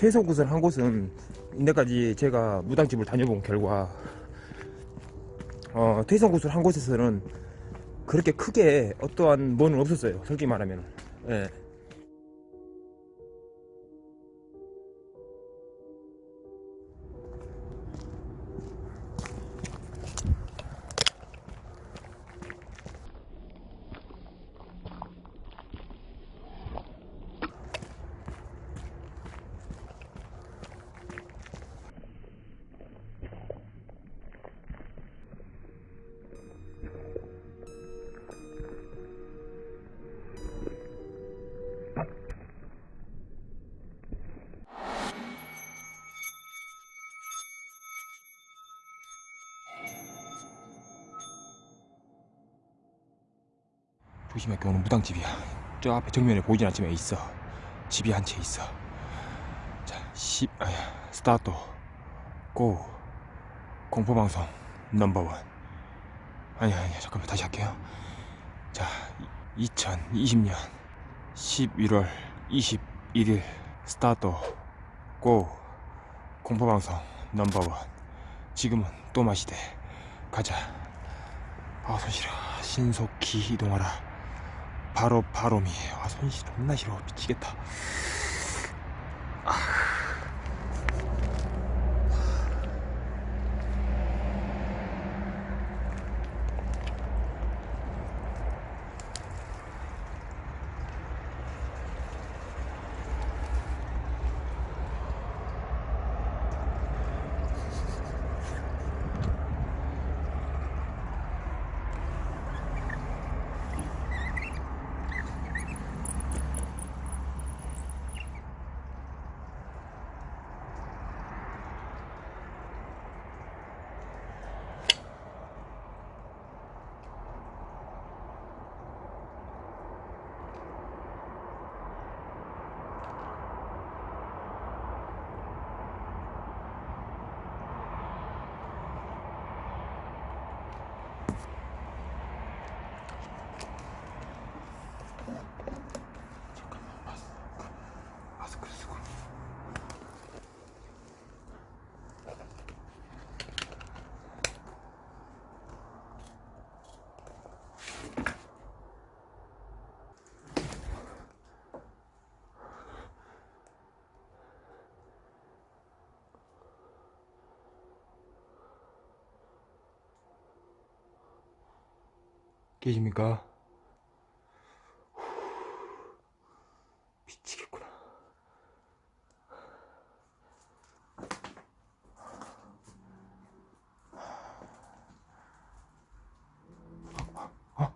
퇴소 곳을 한 곳은 이때까지 제가 무당집을 다녀본 결과 어, 퇴소 곳을 한 곳에서는 그렇게 크게 어떠한 뭐는 없었어요 솔직히 말하면 예. 조심할게 오늘 무당집이야. 저 앞에 정면에 보이진 않지만 있어. 집이 한 채 있어. 자 10, 아야 스타트. 고. 공포방송 넘버원. 아니야 아니야. 잠깐만 다시 할게요. 자 2020년 11월 21일 스타트. 고. 공포방송 넘버원. 지금은 또 마시대. 가자. 아 손실아. 신속히 이동하라 바로 바로미 아 손실 존나 싫어. 미치겠다. 마 계십니까? 미치겠구나. 어?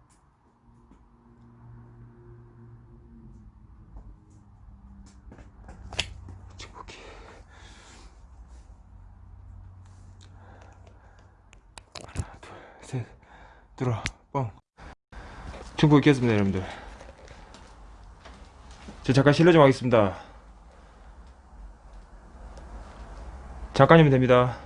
들어와 뻥 중국 있겠습니다 여러분들. 저 잠깐 실례 좀 하겠습니다. 잠깐이면 됩니다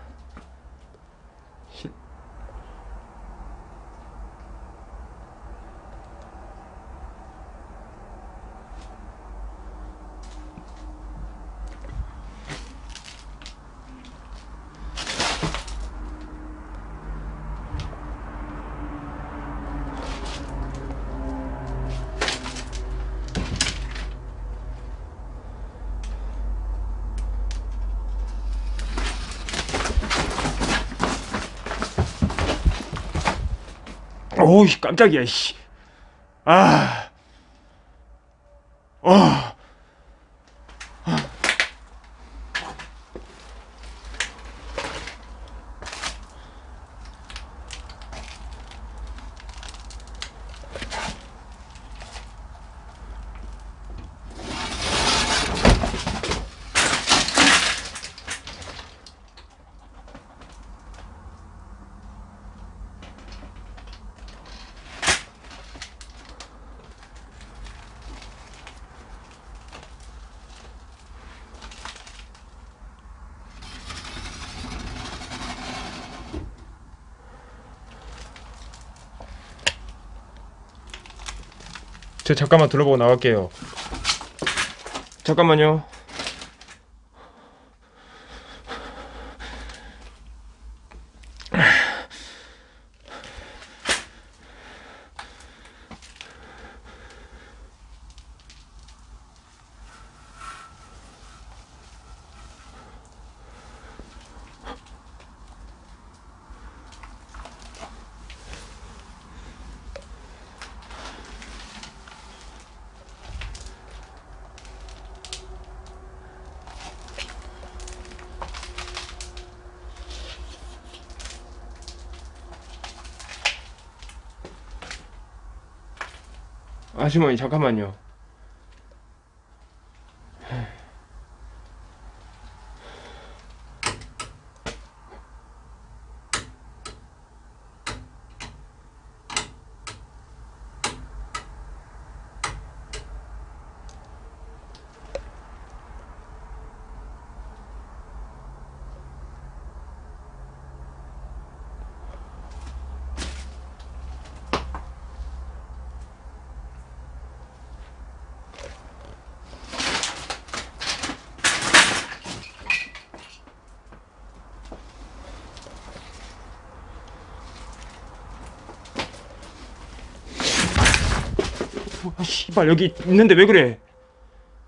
오우 깜짝이야 씨. 아. 어. 저 잠깐만 둘러보고 나갈게요. 잠깐만요 아주머니 잠깐만요. 아, 씨발 여기 있는데 왜 그래?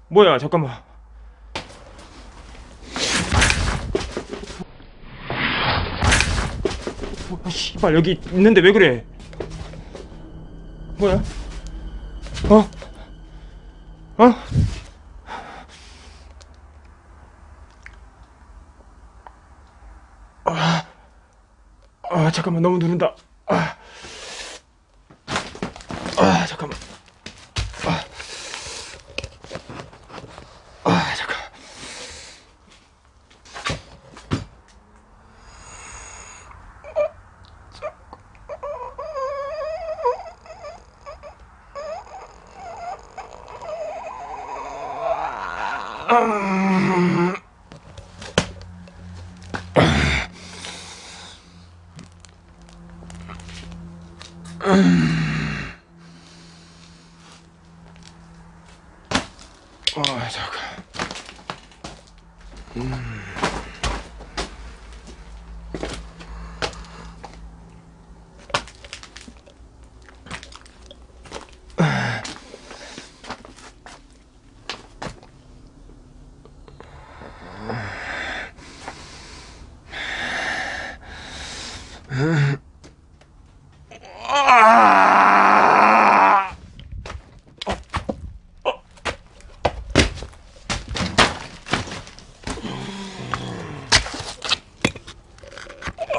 뭐야 잠깐만. 아, 씨발 여기 있는데 왜 그래? 뭐야? 어? 어? 아, 아 잠깐만 너무 누른다. 아, 아 Um...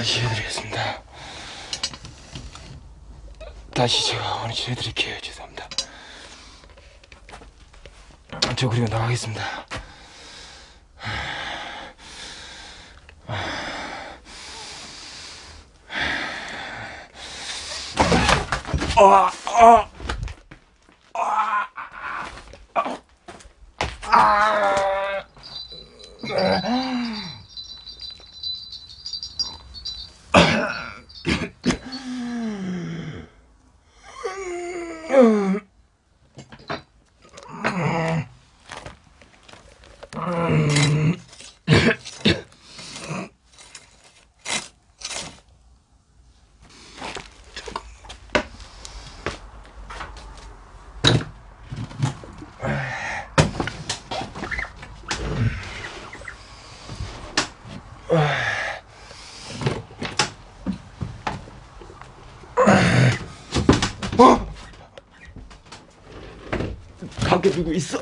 다시 해드리겠습니다. 다시 제가 원위치 해드릴게요. 죄송합니다. 아, 저 그리고 나가겠습니다. 아, 아, 어? 누구 있어?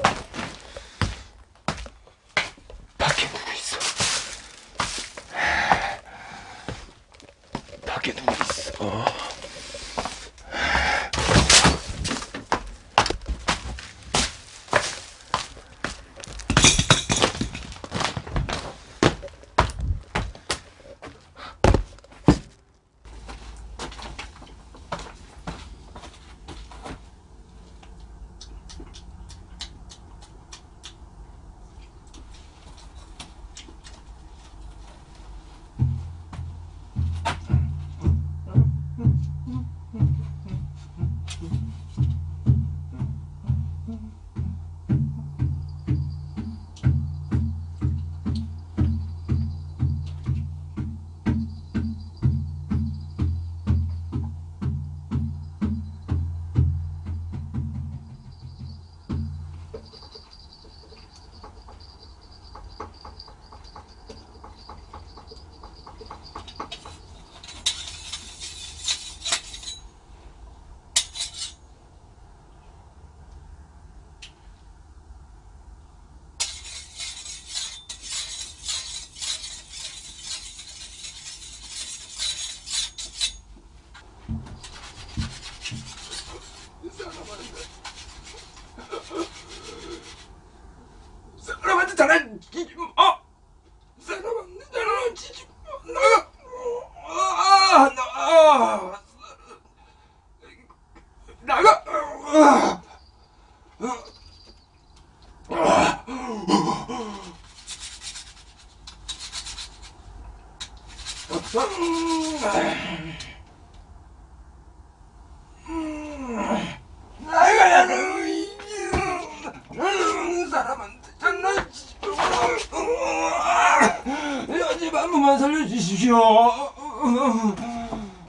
살려주십시오.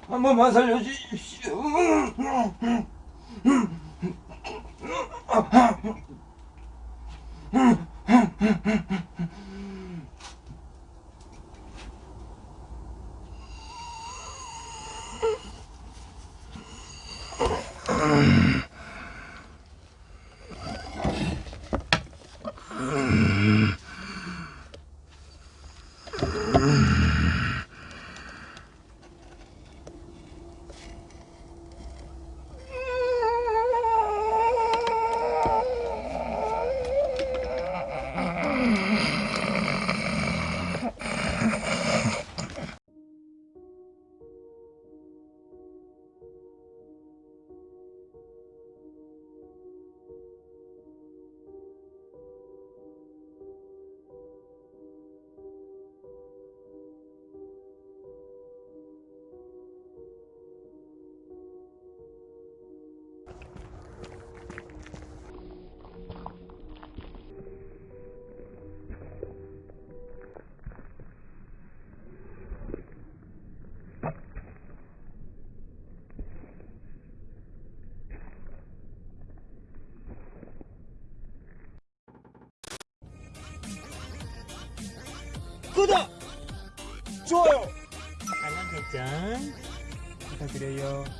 한 번만 살려주십시오 좋아요! 알람 설정 부탁드려요. 어,